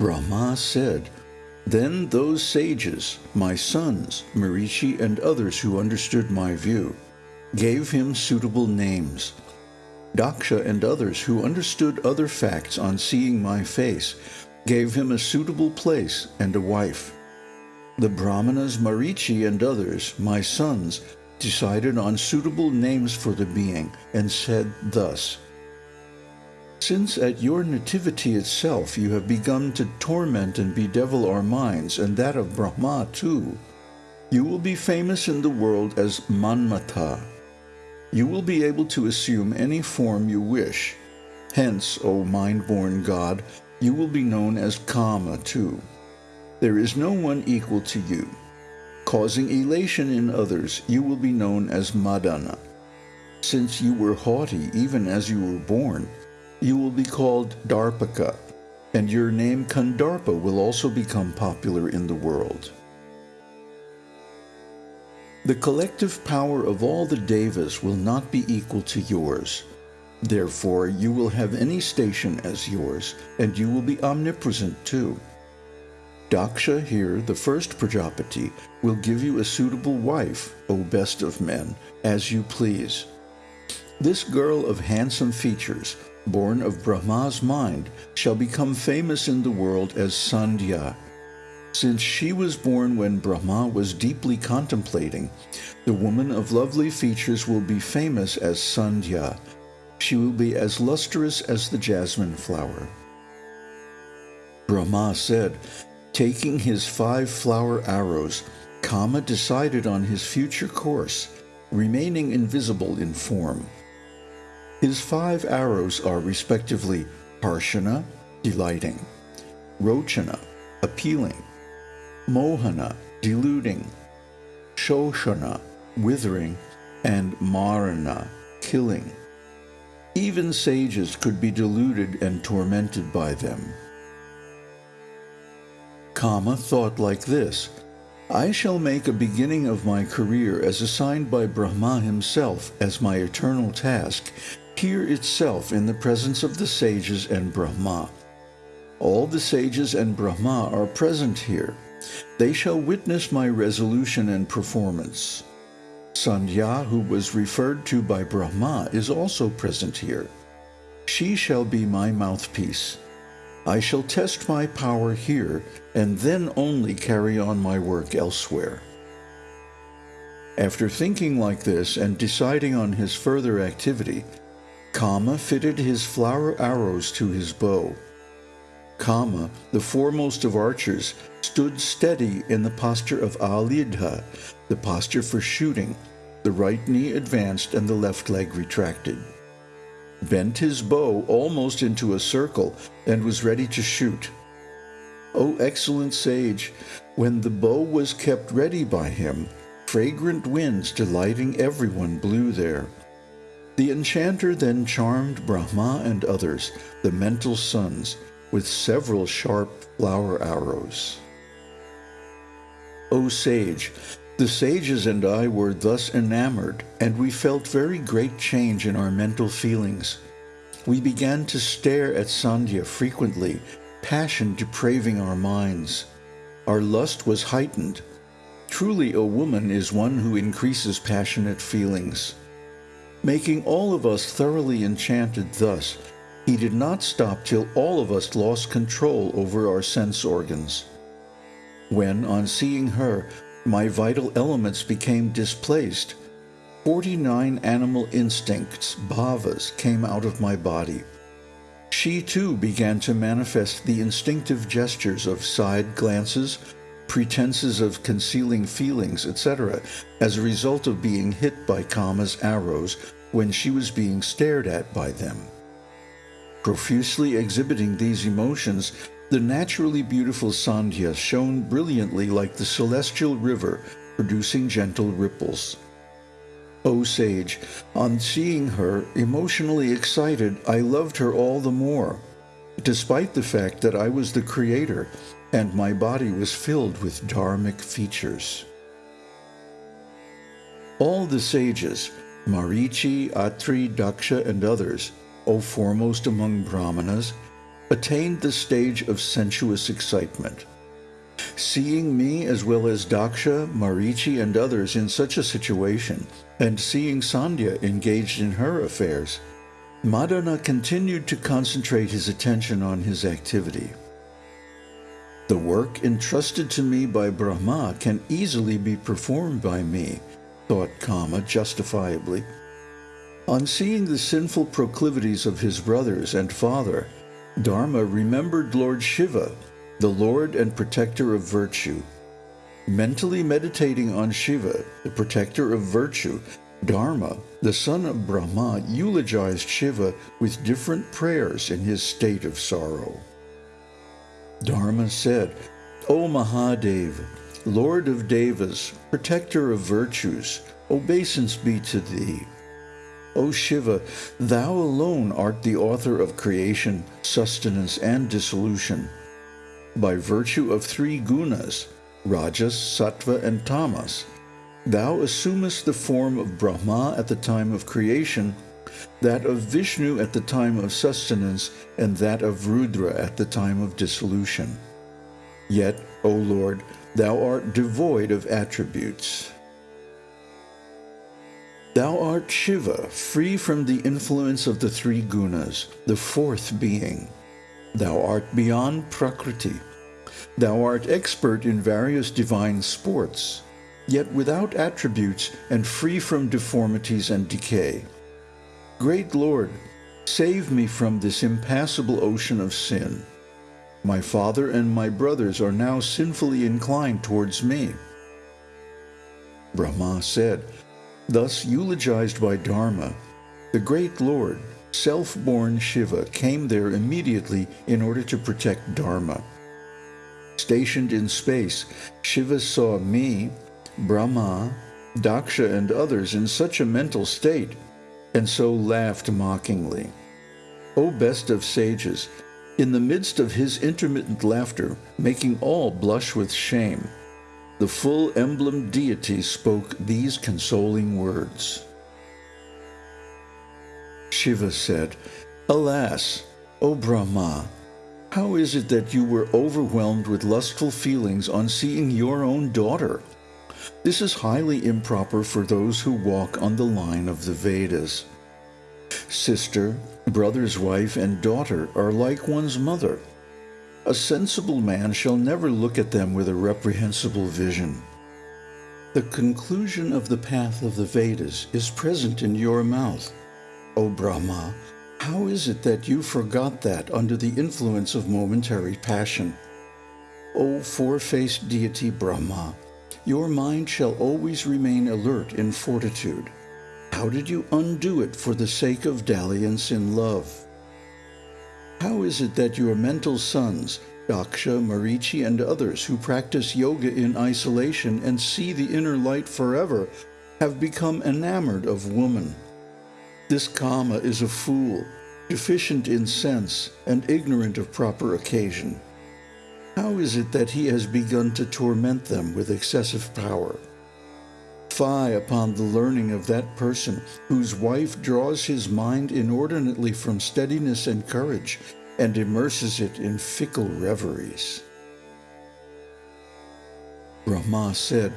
Brahma said, Then those sages, my sons, Marichi and others who understood my view, gave him suitable names. Daksha and others who understood other facts on seeing my face gave him a suitable place and a wife. The Brahmanas Marichi and others, my sons, decided on suitable names for the being and said thus, Since at your nativity itself you have begun to torment and bedevil our minds and that of Brahma too, you will be famous in the world as Manmatha. You will be able to assume any form you wish. Hence, O mind-born God, you will be known as Kama too. There is no one equal to you. Causing elation in others, you will be known as Madana. Since you were haughty even as you were born, you will be called Darpaka, and your name Kandarpa will also become popular in the world. The collective power of all the Devas will not be equal to yours. Therefore, you will have any station as yours, and you will be omnipresent too. Daksha here, the first Prajapati, will give you a suitable wife, O best of men, as you please. This girl of handsome features, born of Brahma's mind, shall become famous in the world as Sandhya. Since she was born when Brahma was deeply contemplating, the woman of lovely features will be famous as Sandhya, she will be as lustrous as the jasmine flower. Brahma said, taking his five flower arrows, Kama decided on his future course, remaining invisible in form. His five arrows are respectively Harshana, delighting, Rochana, appealing, Mohana, deluding, Shoshana, withering, and Marana, killing. Even sages could be deluded and tormented by them. Kama thought like this, I shall make a beginning of my career as assigned by Brahma himself as my eternal task, here itself in the presence of the sages and Brahma. All the sages and Brahma are present here. They shall witness my resolution and performance. Sandhya, who was referred to by Brahma, is also present here. She shall be my mouthpiece. I shall test my power here, and then only carry on my work elsewhere. After thinking like this and deciding on his further activity, Kama fitted his flower arrows to his bow. Kama, the foremost of archers, stood steady in the posture of Alidha, the posture for shooting, the right knee advanced and the left leg retracted. Bent his bow almost into a circle and was ready to shoot. O excellent sage, when the bow was kept ready by him, fragrant winds delighting everyone blew there. The enchanter then charmed Brahma and others, the mental sons, with several sharp flower arrows. O sage, the sages and I were thus enamored, and we felt very great change in our mental feelings. We began to stare at Sandhya frequently, passion depraving our minds. Our lust was heightened. Truly a woman is one who increases passionate feelings. Making all of us thoroughly enchanted thus, he did not stop till all of us lost control over our sense organs when, on seeing her, my vital elements became displaced. 49 animal instincts, bhavas, came out of my body. She too began to manifest the instinctive gestures of side glances, pretenses of concealing feelings, etc., as a result of being hit by Kama's arrows when she was being stared at by them. Profusely exhibiting these emotions, the naturally beautiful Sandhya shone brilliantly like the celestial river, producing gentle ripples. O sage, on seeing her, emotionally excited, I loved her all the more, despite the fact that I was the creator and my body was filled with dharmic features. All the sages, Marichi, Atri, Daksha, and others, O foremost among Brahmanas, attained the stage of sensuous excitement. Seeing me as well as Daksha, Marichi, and others in such a situation, and seeing Sandhya engaged in her affairs, Madana continued to concentrate his attention on his activity. The work entrusted to me by Brahma can easily be performed by me, thought Kama justifiably. On seeing the sinful proclivities of his brothers and father, Dharma remembered Lord Shiva, the Lord and protector of virtue. Mentally meditating on Shiva, the protector of virtue, Dharma, the son of Brahma, eulogized Shiva with different prayers in his state of sorrow. Dharma said, O Mahadev, Lord of Devas, protector of virtues, obeisance be to thee. O Shiva, thou alone art the author of creation, sustenance, and dissolution. By virtue of three gunas, Rajas, Sattva, and Tamas, thou assumest the form of Brahma at the time of creation that of Vishnu at the time of sustenance, and that of Rudra at the time of dissolution. Yet, O Lord, thou art devoid of attributes. Thou art Shiva, free from the influence of the three gunas, the fourth being. Thou art beyond Prakriti. Thou art expert in various divine sports, yet without attributes and free from deformities and decay. Great Lord, save me from this impassable ocean of sin. My father and my brothers are now sinfully inclined towards me. Brahma said, thus eulogized by Dharma, the great Lord, self-born Shiva, came there immediately in order to protect Dharma. Stationed in space, Shiva saw me, Brahma, Daksha, and others in such a mental state and so laughed mockingly. O best of sages, in the midst of his intermittent laughter, making all blush with shame, the full emblem deity spoke these consoling words. Shiva said, Alas, O Brahma, how is it that you were overwhelmed with lustful feelings on seeing your own daughter? This is highly improper for those who walk on the line of the Vedas. Sister, brother's wife, and daughter are like one's mother. A sensible man shall never look at them with a reprehensible vision. The conclusion of the path of the Vedas is present in your mouth. O Brahma, how is it that you forgot that under the influence of momentary passion? O four-faced deity Brahma, your mind shall always remain alert in fortitude. How did you undo it for the sake of dalliance in love? How is it that your mental sons, Daksha, Marichi, and others who practice yoga in isolation and see the inner light forever, have become enamored of woman? This Kama is a fool, deficient in sense, and ignorant of proper occasion. How is it that he has begun to torment them with excessive power? Fie upon the learning of that person whose wife draws his mind inordinately from steadiness and courage and immerses it in fickle reveries. Brahma said,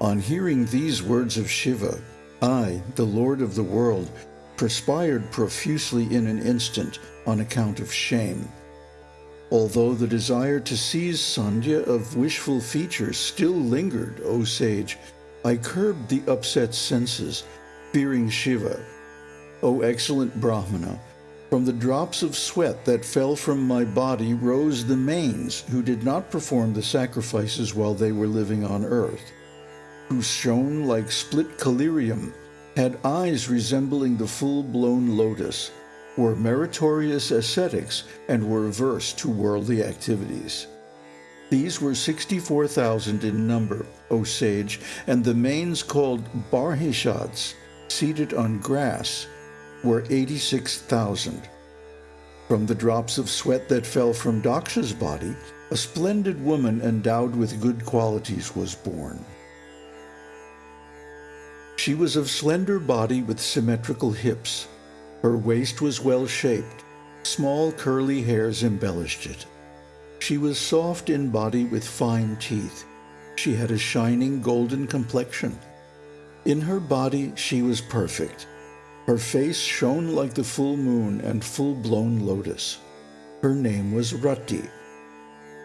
On hearing these words of Shiva, I, the Lord of the world, perspired profusely in an instant on account of shame. Although the desire to seize Sandhya of wishful features still lingered, O sage, I curbed the upset senses, fearing Shiva. O excellent Brahmana, from the drops of sweat that fell from my body rose the manes who did not perform the sacrifices while they were living on earth, who shone like split collyrium had eyes resembling the full-blown lotus, were meritorious ascetics, and were averse to worldly activities. These were 64,000 in number, O sage, and the manes called Barhishads, seated on grass, were 86,000. From the drops of sweat that fell from Daksha's body, a splendid woman endowed with good qualities was born. She was of slender body with symmetrical hips. Her waist was well shaped. Small curly hairs embellished it. She was soft in body with fine teeth. She had a shining golden complexion. In her body she was perfect. Her face shone like the full moon and full-blown lotus. Her name was Rati.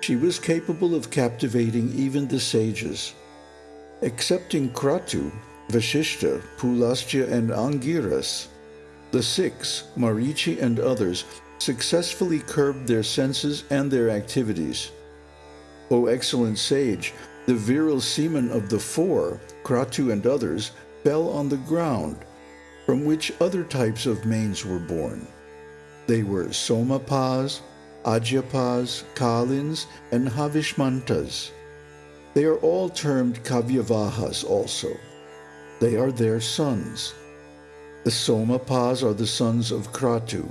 She was capable of captivating even the sages. Excepting Kratu, Vashishta, Pulastya, and Angiras, the six, Marichi and others, successfully curbed their senses and their activities. O excellent sage, the virile semen of the four, Kratu and others, fell on the ground, from which other types of manes were born. They were Somapas, Ajyapas, Kalins, and Havishmantas. They are all termed Kavyavahas also. They are their sons. The Somapas are the sons of Kratu,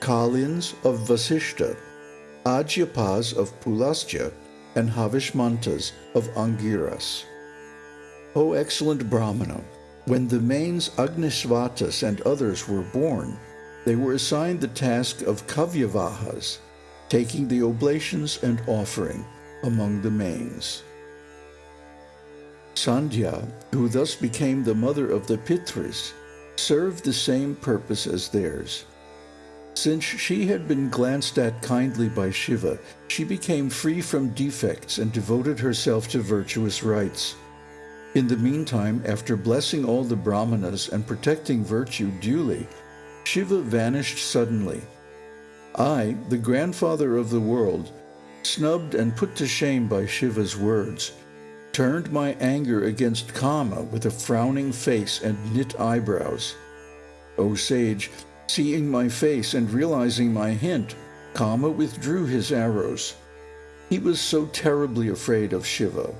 Kalins of Vasishta, Ajyapas of Pulastya, and Havishmantas of Angiras. O excellent Brahmana, when the manes Agnisvatas and others were born, they were assigned the task of Kavyavahas, taking the oblations and offering among the manes. Sandhya, who thus became the mother of the Pitris, served the same purpose as theirs. Since she had been glanced at kindly by Shiva, she became free from defects and devoted herself to virtuous rites. In the meantime, after blessing all the brahmanas and protecting virtue duly, Shiva vanished suddenly. I, the grandfather of the world, snubbed and put to shame by Shiva's words, turned my anger against Kama with a frowning face and knit eyebrows. O sage, seeing my face and realizing my hint, Kama withdrew his arrows. He was so terribly afraid of Shiva.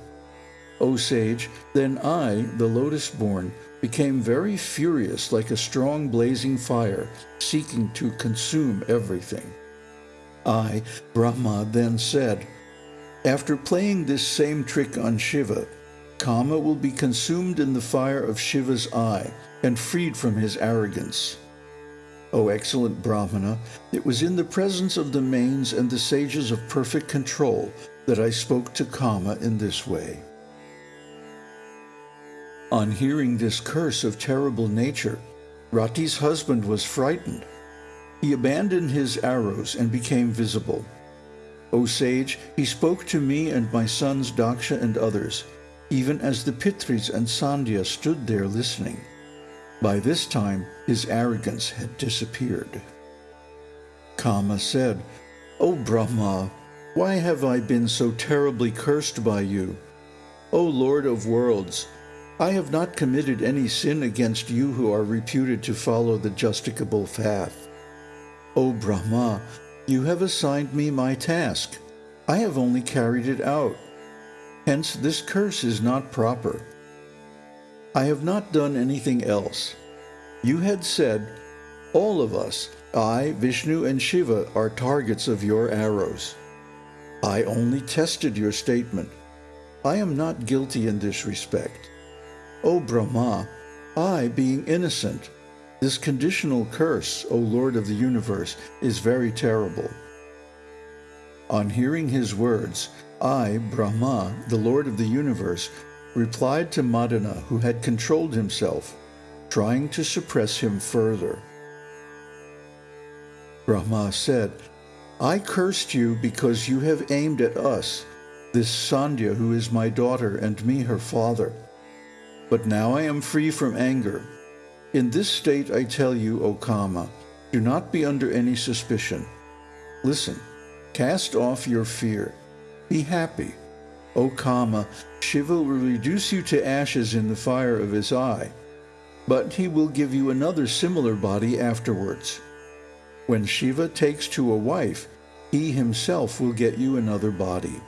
O sage, then I, the lotus-born, became very furious like a strong blazing fire, seeking to consume everything. I, Brahma, then said, after playing this same trick on Shiva, Kama will be consumed in the fire of Shiva's eye and freed from his arrogance. O excellent Brahmana, it was in the presence of the manes and the sages of perfect control that I spoke to Kama in this way. On hearing this curse of terrible nature, Rati's husband was frightened. He abandoned his arrows and became visible. O sage, he spoke to me and my sons Daksha and others, even as the Pitris and Sandhya stood there listening. By this time, his arrogance had disappeared. Kama said, O Brahma, why have I been so terribly cursed by you? O Lord of worlds, I have not committed any sin against you who are reputed to follow the justicable path. O Brahma, you have assigned me my task. I have only carried it out. Hence this curse is not proper. I have not done anything else. You had said, all of us, I, Vishnu, and Shiva are targets of your arrows. I only tested your statement. I am not guilty in this respect. O Brahma, I, being innocent, this conditional curse, O Lord of the universe, is very terrible. On hearing his words, I, Brahma, the Lord of the universe, replied to Madana, who had controlled himself, trying to suppress him further. Brahma said, I cursed you because you have aimed at us, this Sandhya who is my daughter and me her father. But now I am free from anger, in this state I tell you, O Kama, do not be under any suspicion. Listen, cast off your fear. Be happy. O Kama, Shiva will reduce you to ashes in the fire of his eye, but he will give you another similar body afterwards. When Shiva takes to a wife, he himself will get you another body.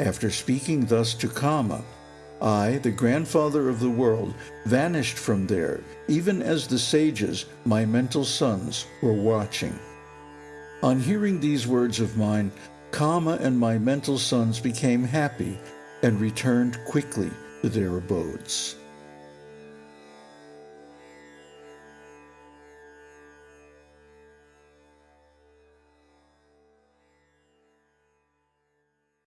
After speaking thus to Kama, I, the grandfather of the world, vanished from there, even as the sages, my mental sons, were watching. On hearing these words of mine, Kama and my mental sons became happy and returned quickly to their abodes.